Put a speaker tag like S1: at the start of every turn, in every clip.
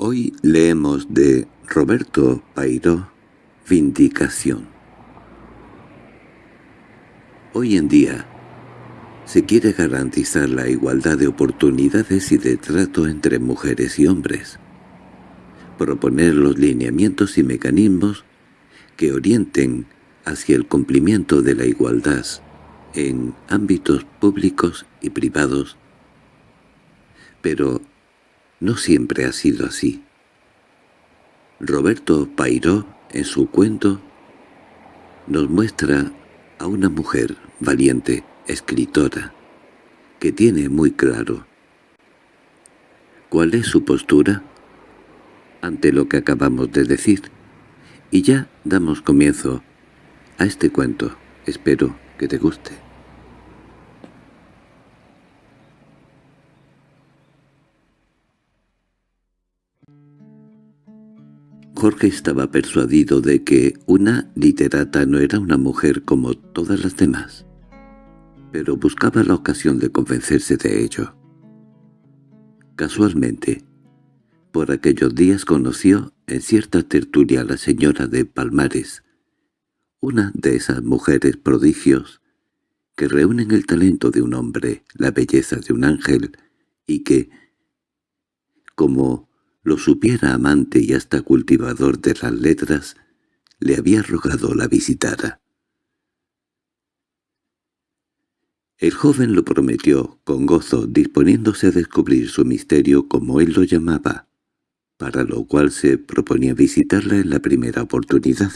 S1: Hoy leemos de Roberto Pairó, Vindicación. Hoy en día se quiere garantizar la igualdad de oportunidades y de trato entre mujeres y hombres, proponer los lineamientos y mecanismos que orienten hacia el cumplimiento de la igualdad en ámbitos públicos y privados, pero no siempre ha sido así. Roberto Pairó, en su cuento, nos muestra a una mujer valiente, escritora, que tiene muy claro cuál es su postura ante lo que acabamos de decir, y ya damos comienzo a este cuento. Espero que te guste. Jorge estaba persuadido de que una literata no era una mujer como todas las demás, pero buscaba la ocasión de convencerse de ello. Casualmente, por aquellos días conoció en cierta tertulia a la señora de Palmares, una de esas mujeres prodigios que reúnen el talento de un hombre, la belleza de un ángel, y que, como lo supiera amante y hasta cultivador de las letras, le había rogado la visitara. El joven lo prometió con gozo, disponiéndose a descubrir su misterio como él lo llamaba, para lo cual se proponía visitarla en la primera oportunidad.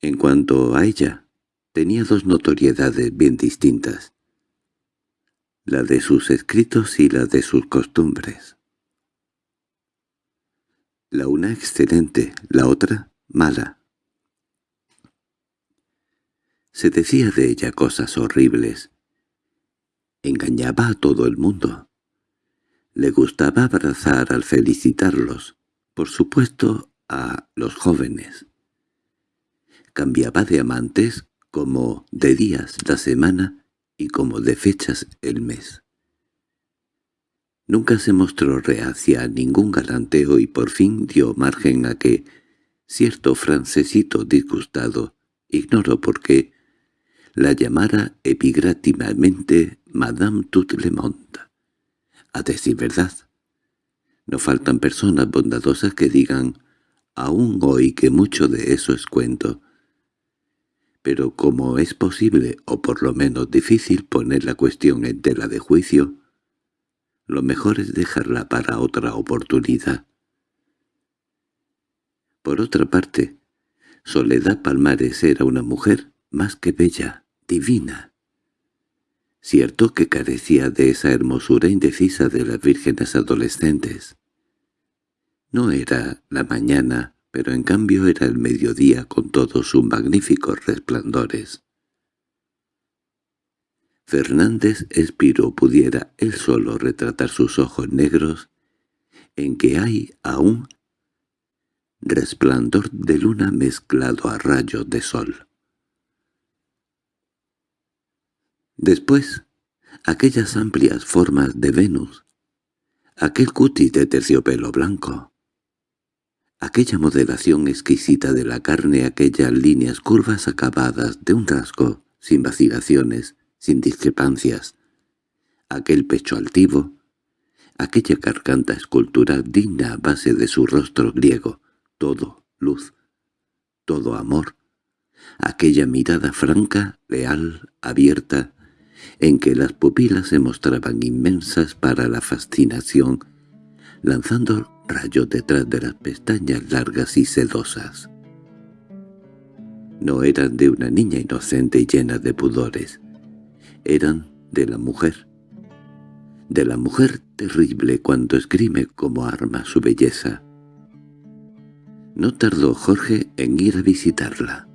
S1: En cuanto a ella, tenía dos notoriedades bien distintas la de sus escritos y la de sus costumbres. La una excelente, la otra mala. Se decía de ella cosas horribles. Engañaba a todo el mundo. Le gustaba abrazar al felicitarlos, por supuesto a los jóvenes. Cambiaba de amantes como de días la semana y como de fechas el mes. Nunca se mostró reacia a ningún galanteo y por fin dio margen a que cierto francesito disgustado, ignoro por qué, la llamara epigrátimamente Madame Tout le Monde. A decir verdad, no faltan personas bondadosas que digan, aún hoy que mucho de eso es cuento, pero como es posible, o por lo menos difícil, poner la cuestión en tela de juicio, lo mejor es dejarla para otra oportunidad. Por otra parte, Soledad Palmares era una mujer más que bella, divina. Cierto que carecía de esa hermosura indecisa de las vírgenes adolescentes. No era la mañana pero en cambio era el mediodía con todos sus magníficos resplandores. Fernández Espiro pudiera él solo retratar sus ojos negros, en que hay aún resplandor de luna mezclado a rayos de sol. Después, aquellas amplias formas de Venus, aquel cutis de terciopelo blanco, Aquella modelación exquisita de la carne, aquellas líneas curvas acabadas de un rasgo, sin vacilaciones, sin discrepancias. Aquel pecho altivo, aquella garganta escultura digna a base de su rostro griego, todo luz, todo amor. Aquella mirada franca, leal, abierta, en que las pupilas se mostraban inmensas para la fascinación, lanzando rayos detrás de las pestañas largas y sedosas. No eran de una niña inocente y llena de pudores. Eran de la mujer. De la mujer terrible cuando esgrime como arma su belleza. No tardó Jorge en ir a visitarla.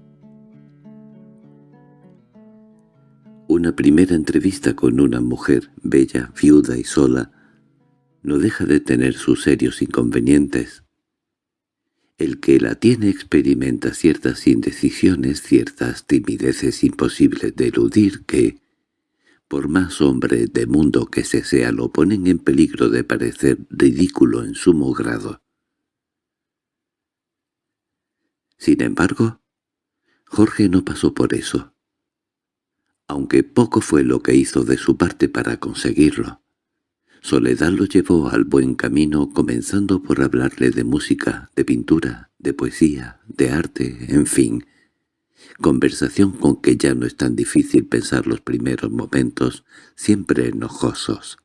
S1: Una primera entrevista con una mujer bella, viuda y sola, no deja de tener sus serios inconvenientes. El que la tiene experimenta ciertas indecisiones, ciertas timideces imposibles de eludir que, por más hombre de mundo que se sea, lo ponen en peligro de parecer ridículo en sumo grado. Sin embargo, Jorge no pasó por eso, aunque poco fue lo que hizo de su parte para conseguirlo. Soledad lo llevó al buen camino comenzando por hablarle de música, de pintura, de poesía, de arte, en fin, conversación con que ya no es tan difícil pensar los primeros momentos, siempre enojosos.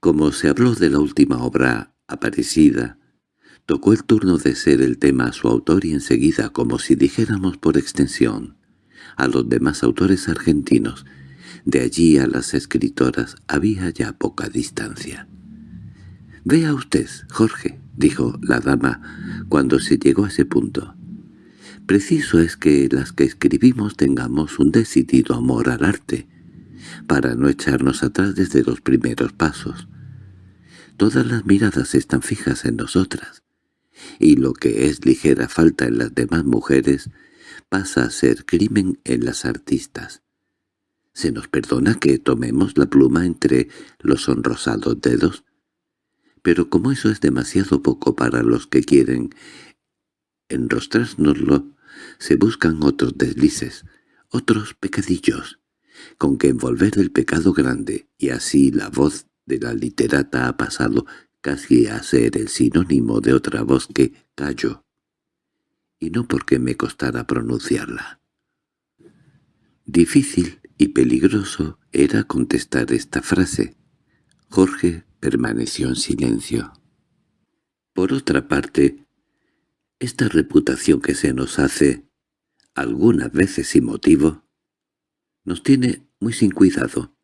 S1: Como se habló de la última obra aparecida, tocó el turno de ser el tema a su autor y enseguida, como si dijéramos por extensión, a los demás autores argentinos, de allí a las escritoras había ya poca distancia. «Vea usted, Jorge», dijo la dama cuando se llegó a ese punto. «Preciso es que las que escribimos tengamos un decidido amor al arte, para no echarnos atrás desde los primeros pasos. Todas las miradas están fijas en nosotras, y lo que es ligera falta en las demás mujeres pasa a ser crimen en las artistas. Se nos perdona que tomemos la pluma entre los sonrosados dedos, pero como eso es demasiado poco para los que quieren enrostrárnoslo, se buscan otros deslices, otros pecadillos, con que envolver el pecado grande, y así la voz de la literata ha pasado casi a ser el sinónimo de otra voz que callo, y no porque me costara pronunciarla. Difícil y peligroso era contestar esta frase. Jorge permaneció en silencio. Por otra parte, esta reputación que se nos hace, algunas veces sin motivo, nos tiene muy sin cuidado,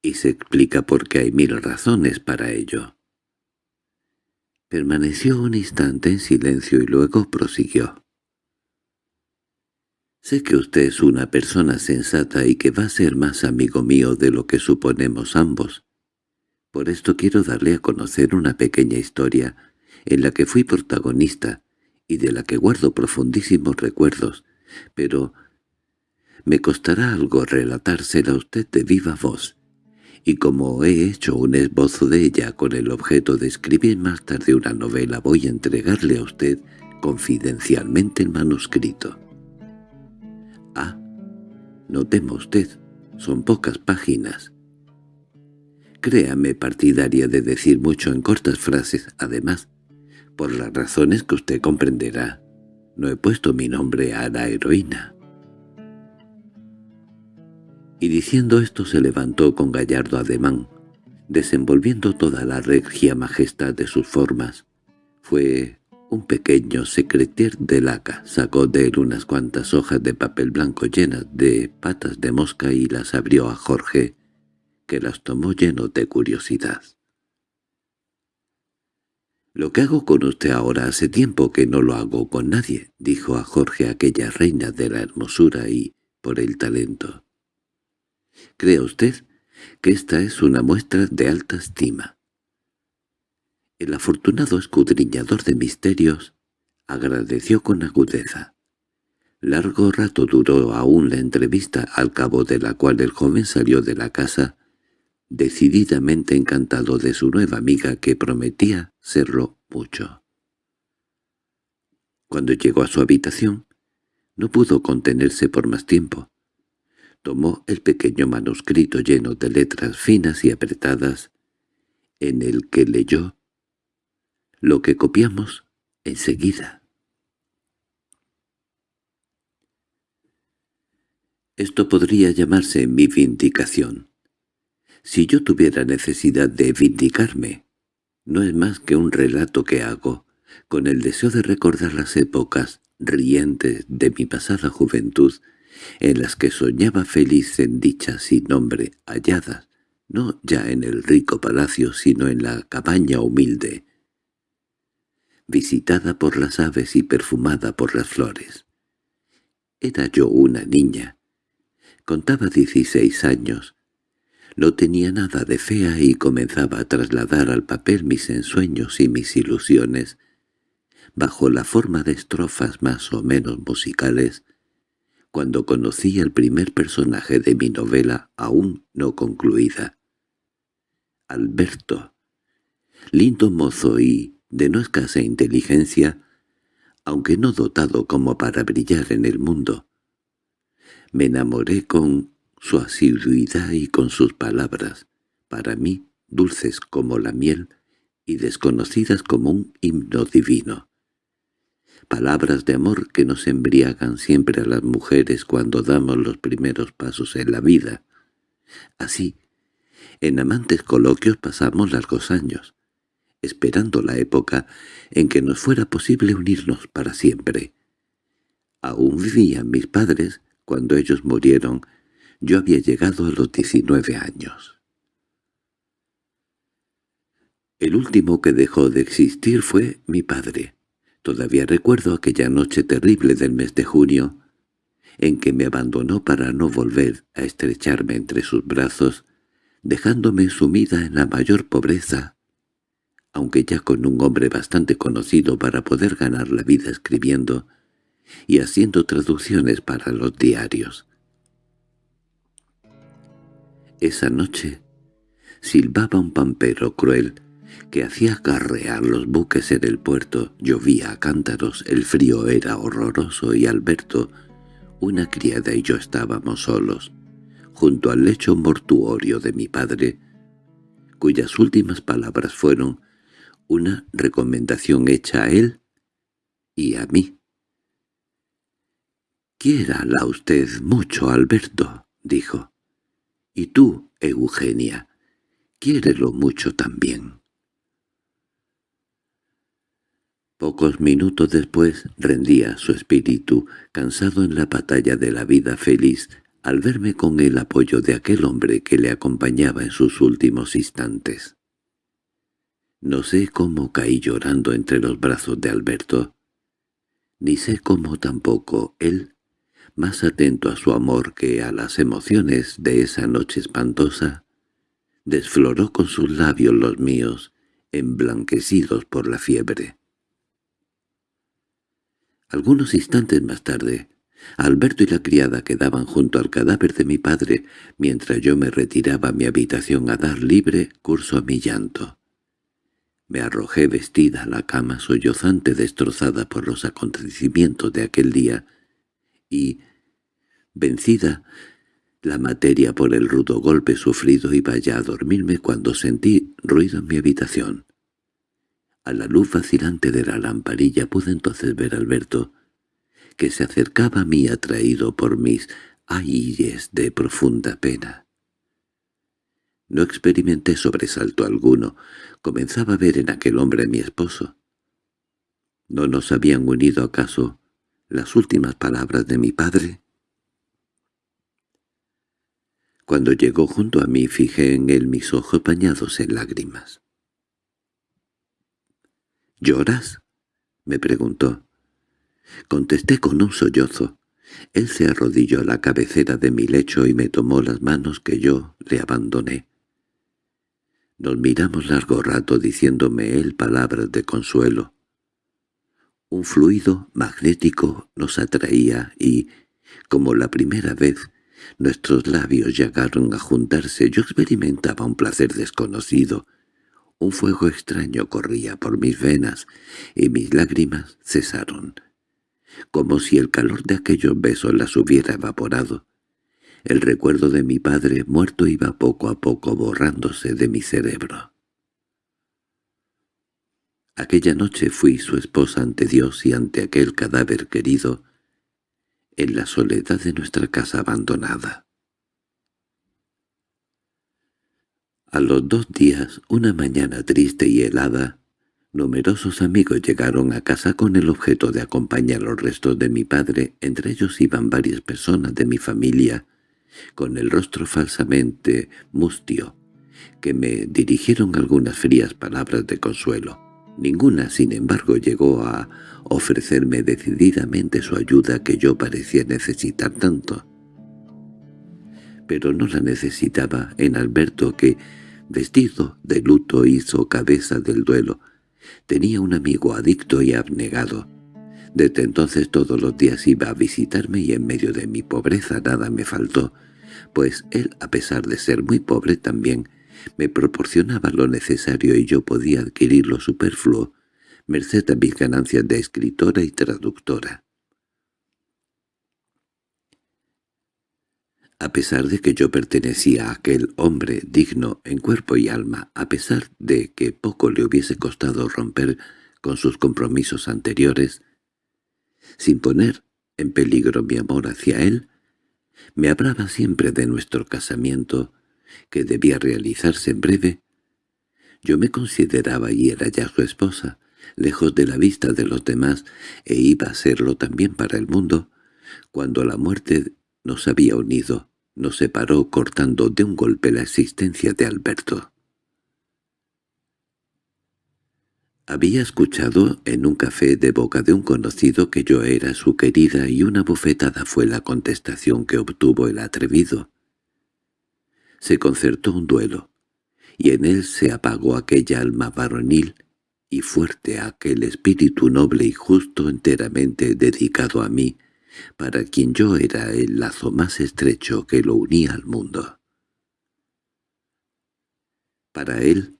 S1: y se explica por qué hay mil razones para ello. Permaneció un instante en silencio y luego prosiguió. Sé que usted es una persona sensata y que va a ser más amigo mío de lo que suponemos ambos. Por esto quiero darle a conocer una pequeña historia en la que fui protagonista y de la que guardo profundísimos recuerdos, pero me costará algo relatársela a usted de viva voz, y como he hecho un esbozo de ella con el objeto de escribir más tarde una novela voy a entregarle a usted confidencialmente el manuscrito. No temo usted, son pocas páginas. Créame partidaria de decir mucho en cortas frases, además, por las razones que usted comprenderá. No he puesto mi nombre a la heroína. Y diciendo esto se levantó con gallardo ademán, desenvolviendo toda la regia majestad de sus formas. Fue un pequeño secretier de laca, sacó de él unas cuantas hojas de papel blanco llenas de patas de mosca y las abrió a Jorge, que las tomó lleno de curiosidad. «Lo que hago con usted ahora hace tiempo que no lo hago con nadie», dijo a Jorge aquella reina de la hermosura y por el talento. «¿Cree usted que esta es una muestra de alta estima?» El afortunado escudriñador de misterios agradeció con agudeza. Largo rato duró aún la entrevista, al cabo de la cual el joven salió de la casa decididamente encantado de su nueva amiga que prometía serlo mucho. Cuando llegó a su habitación, no pudo contenerse por más tiempo. Tomó el pequeño manuscrito lleno de letras finas y apretadas, en el que leyó lo que copiamos enseguida. Esto podría llamarse mi vindicación. Si yo tuviera necesidad de vindicarme, no es más que un relato que hago, con el deseo de recordar las épocas rientes de mi pasada juventud, en las que soñaba feliz en dichas sin nombre halladas, no ya en el rico palacio sino en la cabaña humilde, visitada por las aves y perfumada por las flores. Era yo una niña. Contaba dieciséis años, no tenía nada de fea y comenzaba a trasladar al papel mis ensueños y mis ilusiones, bajo la forma de estrofas más o menos musicales, cuando conocí al primer personaje de mi novela aún no concluida. Alberto, lindo mozo y de no escasa inteligencia, aunque no dotado como para brillar en el mundo. Me enamoré con su asiduidad y con sus palabras, para mí dulces como la miel y desconocidas como un himno divino. Palabras de amor que nos embriagan siempre a las mujeres cuando damos los primeros pasos en la vida. Así, en amantes coloquios pasamos largos años, esperando la época en que nos fuera posible unirnos para siempre. Aún vivían mis padres cuando ellos murieron. Yo había llegado a los diecinueve años. El último que dejó de existir fue mi padre. Todavía recuerdo aquella noche terrible del mes de junio, en que me abandonó para no volver a estrecharme entre sus brazos, dejándome sumida en la mayor pobreza, aunque ya con un hombre bastante conocido para poder ganar la vida escribiendo y haciendo traducciones para los diarios. Esa noche silbaba un pampero cruel que hacía carrear los buques en el puerto, llovía a cántaros, el frío era horroroso y Alberto, una criada y yo estábamos solos, junto al lecho mortuorio de mi padre, cuyas últimas palabras fueron una recomendación hecha a él y a mí. «Quiérala usted mucho, Alberto», dijo. «Y tú, Eugenia, quiérelo mucho también». Pocos minutos después rendía su espíritu, cansado en la batalla de la vida feliz, al verme con el apoyo de aquel hombre que le acompañaba en sus últimos instantes. No sé cómo caí llorando entre los brazos de Alberto, ni sé cómo tampoco él, más atento a su amor que a las emociones de esa noche espantosa, desfloró con sus labios los míos, emblanquecidos por la fiebre. Algunos instantes más tarde, Alberto y la criada quedaban junto al cadáver de mi padre mientras yo me retiraba a mi habitación a dar libre curso a mi llanto. Me arrojé vestida a la cama sollozante destrozada por los acontecimientos de aquel día, y, vencida, la materia por el rudo golpe sufrido iba ya a dormirme cuando sentí ruido en mi habitación. A la luz vacilante de la lamparilla pude entonces ver a Alberto, que se acercaba a mí atraído por mis ayes de profunda pena. No experimenté sobresalto alguno. Comenzaba a ver en aquel hombre a mi esposo. ¿No nos habían unido acaso las últimas palabras de mi padre? Cuando llegó junto a mí fijé en él mis ojos bañados en lágrimas. —¿Lloras? —me preguntó. Contesté con un sollozo. Él se arrodilló a la cabecera de mi lecho y me tomó las manos que yo le abandoné. Nos miramos largo rato diciéndome él palabras de consuelo. Un fluido magnético nos atraía y, como la primera vez, nuestros labios llegaron a juntarse. Yo experimentaba un placer desconocido. Un fuego extraño corría por mis venas y mis lágrimas cesaron, como si el calor de aquellos besos las hubiera evaporado. El recuerdo de mi padre muerto iba poco a poco borrándose de mi cerebro. Aquella noche fui su esposa ante Dios y ante aquel cadáver querido, en la soledad de nuestra casa abandonada. A los dos días, una mañana triste y helada, numerosos amigos llegaron a casa con el objeto de acompañar los restos de mi padre, entre ellos iban varias personas de mi familia, con el rostro falsamente mustio, que me dirigieron algunas frías palabras de consuelo. Ninguna, sin embargo, llegó a ofrecerme decididamente su ayuda que yo parecía necesitar tanto. Pero no la necesitaba en Alberto que, vestido de luto, hizo cabeza del duelo. Tenía un amigo adicto y abnegado, Desde entonces todos los días iba a visitarme y en medio de mi pobreza nada me faltó, pues él, a pesar de ser muy pobre también, me proporcionaba lo necesario y yo podía adquirir lo superfluo, merced a mis ganancias de escritora y traductora. A pesar de que yo pertenecía a aquel hombre digno en cuerpo y alma, a pesar de que poco le hubiese costado romper con sus compromisos anteriores, sin poner en peligro mi amor hacia él, me hablaba siempre de nuestro casamiento, que debía realizarse en breve. Yo me consideraba y era ya su esposa, lejos de la vista de los demás, e iba a serlo también para el mundo, cuando la muerte nos había unido, nos separó cortando de un golpe la existencia de Alberto. Había escuchado en un café de boca de un conocido que yo era su querida y una bofetada fue la contestación que obtuvo el atrevido. Se concertó un duelo, y en él se apagó aquella alma varonil y fuerte aquel espíritu noble y justo enteramente dedicado a mí, para quien yo era el lazo más estrecho que lo unía al mundo. Para él,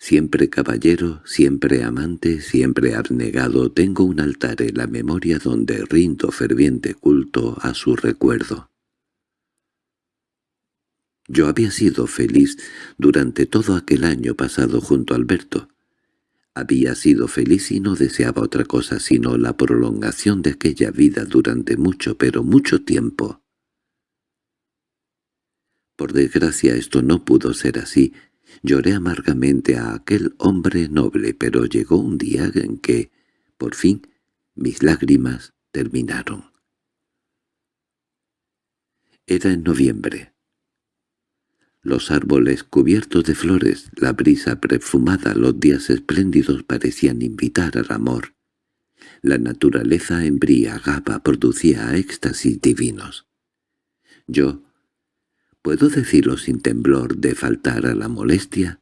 S1: siempre caballero, siempre amante, siempre abnegado, tengo un altar en la memoria donde rindo ferviente culto a su recuerdo. Yo había sido feliz durante todo aquel año pasado junto a Alberto, había sido feliz y no deseaba otra cosa sino la prolongación de aquella vida durante mucho, pero mucho tiempo. Por desgracia esto no pudo ser así. Lloré amargamente a aquel hombre noble, pero llegó un día en que, por fin, mis lágrimas terminaron. Era en noviembre. Los árboles cubiertos de flores, la brisa perfumada, los días espléndidos parecían invitar al amor. La naturaleza embriagaba, producía éxtasis divinos. Yo, ¿puedo decirlo sin temblor de faltar a la molestia?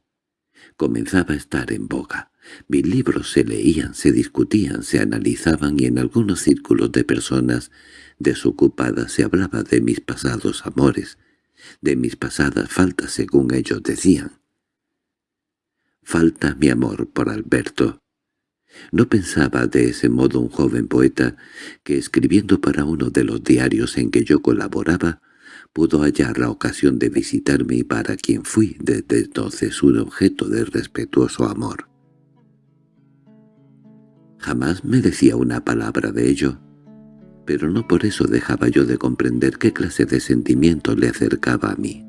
S1: Comenzaba a estar en boga. Mis libros se leían, se discutían, se analizaban y en algunos círculos de personas desocupadas se hablaba de mis pasados amores, de mis pasadas faltas según ellos decían. Falta mi amor por Alberto. No pensaba de ese modo un joven poeta que, escribiendo para uno de los diarios en que yo colaboraba, pudo hallar la ocasión de visitarme y para quien fui desde entonces un objeto de respetuoso amor. Jamás me decía una palabra de ello, pero no por eso dejaba yo de comprender qué clase de sentimiento le acercaba a mí.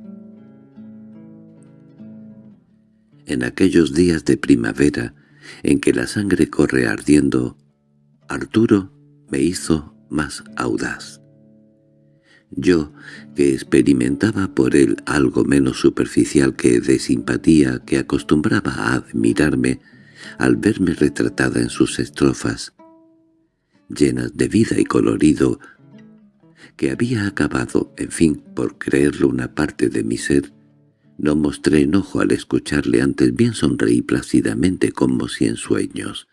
S1: En aquellos días de primavera, en que la sangre corre ardiendo, Arturo me hizo más audaz. Yo, que experimentaba por él algo menos superficial que de simpatía, que acostumbraba a admirarme al verme retratada en sus estrofas, llenas de vida y colorido, que había acabado, en fin, por creerlo una parte de mi ser, no mostré enojo al escucharle, antes bien sonreí plácidamente como si en sueños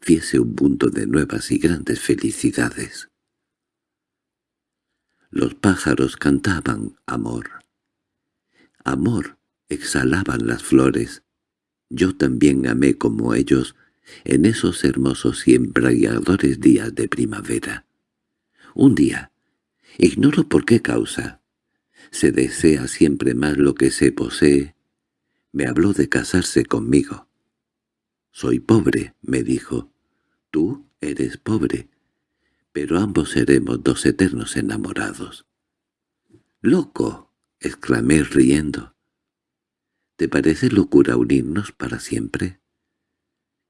S1: fiese un mundo de nuevas y grandes felicidades. Los pájaros cantaban amor. Amor exhalaban las flores. Yo también amé como ellos, en esos hermosos y embriagadores días de primavera. Un día, ignoro por qué causa, se desea siempre más lo que se posee, me habló de casarse conmigo. «Soy pobre», me dijo. «Tú eres pobre, pero ambos seremos dos eternos enamorados». «¡Loco!» exclamé riendo. «¿Te parece locura unirnos para siempre?»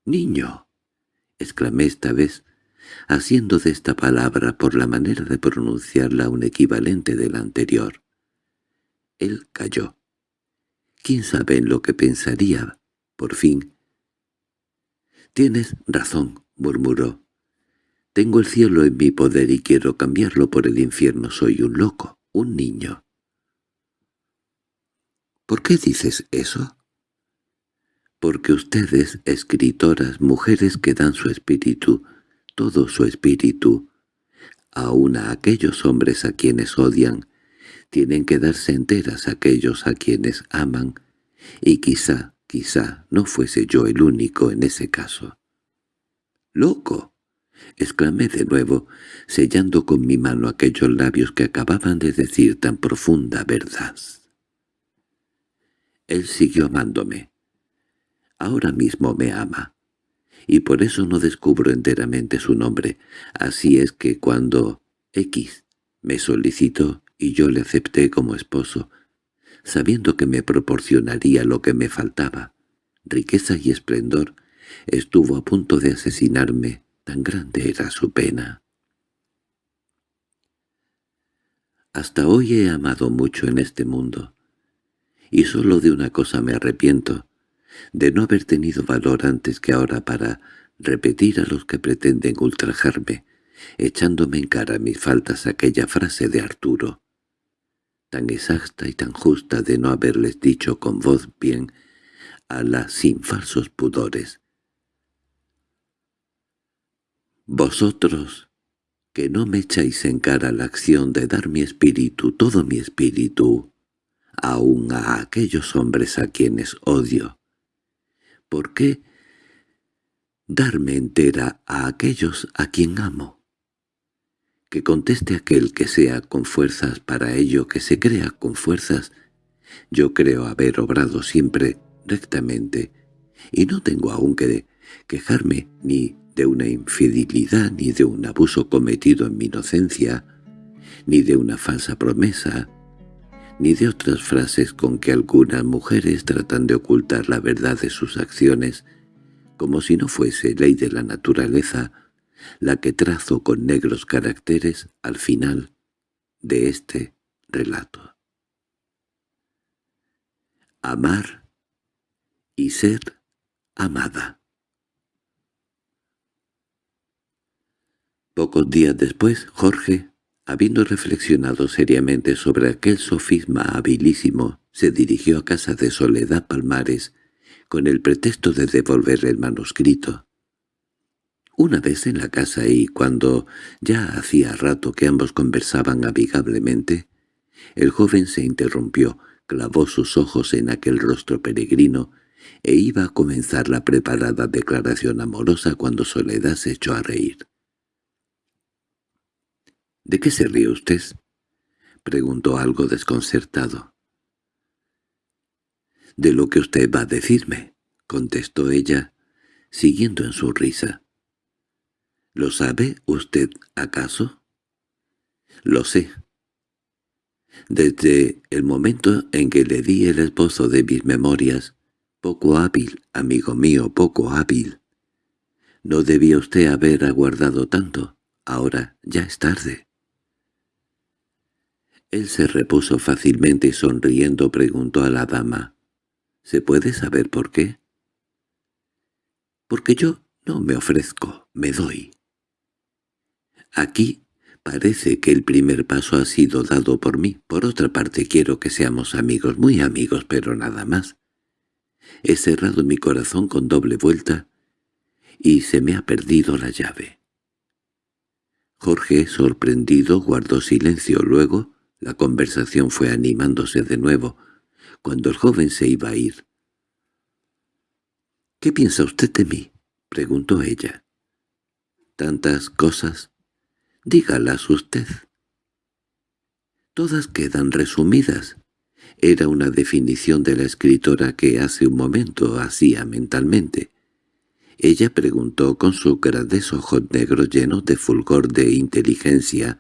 S1: —¡Niño! —exclamé esta vez, haciendo de esta palabra por la manera de pronunciarla un equivalente de la anterior. Él calló. ¿Quién sabe en lo que pensaría? Por fin. —Tienes razón —murmuró. Tengo el cielo en mi poder y quiero cambiarlo por el infierno. Soy un loco, un niño. —¿Por qué dices eso? porque ustedes, escritoras, mujeres que dan su espíritu, todo su espíritu, aun a aquellos hombres a quienes odian, tienen que darse enteras aquellos a quienes aman, y quizá, quizá no fuese yo el único en ese caso. —¡Loco! —exclamé de nuevo, sellando con mi mano aquellos labios que acababan de decir tan profunda verdad. Él siguió amándome. Ahora mismo me ama, y por eso no descubro enteramente su nombre. Así es que cuando X me solicitó y yo le acepté como esposo, sabiendo que me proporcionaría lo que me faltaba, riqueza y esplendor, estuvo a punto de asesinarme, tan grande era su pena. Hasta hoy he amado mucho en este mundo, y solo de una cosa me arrepiento, de no haber tenido valor antes que ahora para repetir a los que pretenden ultrajarme, echándome en cara mis faltas aquella frase de Arturo, tan exacta y tan justa de no haberles dicho con voz bien, a la sin falsos pudores. Vosotros, que no me echáis en cara la acción de dar mi espíritu, todo mi espíritu, aun a aquellos hombres a quienes odio, ¿por qué darme entera a aquellos a quien amo? Que conteste aquel que sea con fuerzas para ello, que se crea con fuerzas. Yo creo haber obrado siempre rectamente, y no tengo aún que quejarme ni de una infidelidad, ni de un abuso cometido en mi inocencia, ni de una falsa promesa, ni de otras frases con que algunas mujeres tratan de ocultar la verdad de sus acciones, como si no fuese ley de la naturaleza la que trazo con negros caracteres al final de este relato. Amar y ser amada. Pocos días después, Jorge, Habiendo reflexionado seriamente sobre aquel sofisma habilísimo, se dirigió a casa de Soledad Palmares con el pretexto de devolver el manuscrito. Una vez en la casa y cuando ya hacía rato que ambos conversaban amigablemente, el joven se interrumpió, clavó sus ojos en aquel rostro peregrino e iba a comenzar la preparada declaración amorosa cuando Soledad se echó a reír. —¿De qué se ríe usted? —preguntó algo desconcertado. —De lo que usted va a decirme —contestó ella, siguiendo en su risa. —¿Lo sabe usted acaso? —Lo sé. Desde el momento en que le di el esposo de mis memorias, poco hábil, amigo mío, poco hábil. No debía usted haber aguardado tanto. Ahora ya es tarde. Él se repuso fácilmente y sonriendo preguntó a la dama, —¿Se puede saber por qué? —Porque yo no me ofrezco, me doy. Aquí parece que el primer paso ha sido dado por mí. Por otra parte quiero que seamos amigos, muy amigos, pero nada más. He cerrado mi corazón con doble vuelta y se me ha perdido la llave. Jorge, sorprendido, guardó silencio. Luego la conversación fue animándose de nuevo, cuando el joven se iba a ir. —¿Qué piensa usted de mí? —preguntó ella. —Tantas cosas. Dígalas usted. Todas quedan resumidas. Era una definición de la escritora que hace un momento hacía mentalmente. Ella preguntó con sus grandes ojos negros llenos de fulgor de inteligencia.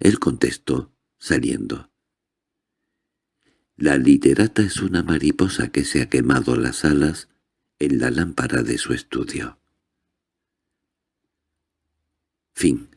S1: Él contestó saliendo. La literata es una mariposa que se ha quemado las alas en la lámpara de su estudio. Fin